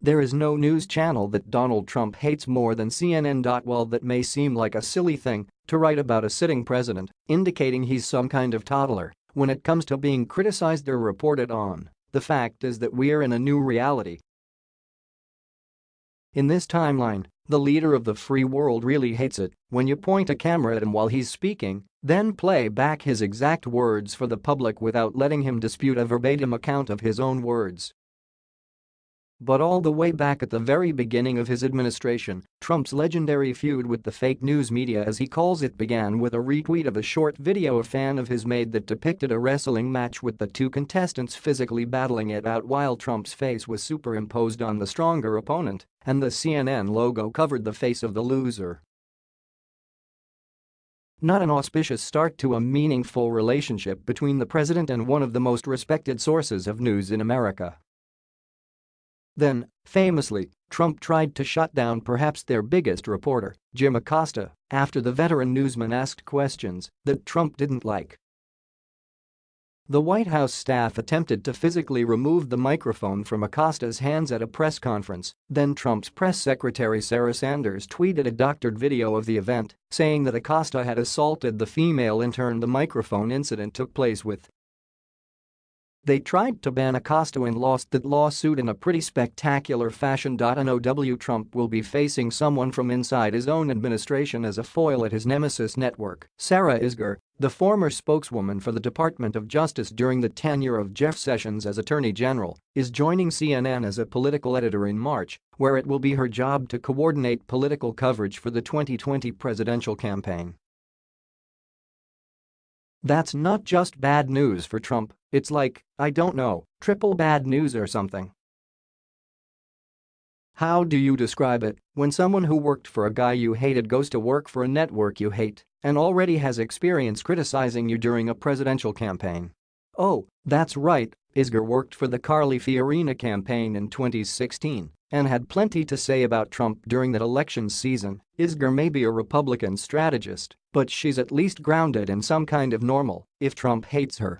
There is no news channel that Donald Trump hates more than CNN. While that may seem like a silly thing to write about a sitting president, indicating he's some kind of toddler, when it comes to being criticized or reported on, the fact is that we're in a new reality. In this timeline, the leader of the free world really hates it when you point a camera at him while he's speaking, then play back his exact words for the public without letting him dispute a verbatim account of his own words. But all the way back at the very beginning of his administration, Trump's legendary feud with the fake news media as he calls it began with a retweet of a short video a fan of his made that depicted a wrestling match with the two contestants physically battling it out while Trump's face was superimposed on the stronger opponent, and the CNN logo covered the face of the loser. Not an auspicious start to a meaningful relationship between the president and one of the most respected sources of news in America. Then, famously, Trump tried to shut down perhaps their biggest reporter, Jim Acosta, after the veteran newsman asked questions that Trump didn't like. The White House staff attempted to physically remove the microphone from Acosta's hands at a press conference, then Trump's press secretary Sarah Sanders tweeted a doctored video of the event, saying that Acosta had assaulted the female intern the microphone incident took place with they tried to ban Acosta and lost that lawsuit in a pretty spectacular fashion. NOW Trump will be facing someone from inside his own administration as a foil at his nemesis network. Sarah Isgur, the former spokeswoman for the Department of Justice during the tenure of Jeff Sessions as Attorney General, is joining CNN as a political editor in March, where it will be her job to coordinate political coverage for the 2020 presidential campaign. That's not just bad news for Trump, it's like, I don't know, triple bad news or something. How do you describe it when someone who worked for a guy you hated goes to work for a network you hate and already has experience criticizing you during a presidential campaign? Oh, that's right, Isgur worked for the Carly Fiorina campaign in 2016 and had plenty to say about Trump during that election season. Isgur may be a Republican strategist, but she's at least grounded in some kind of normal if Trump hates her.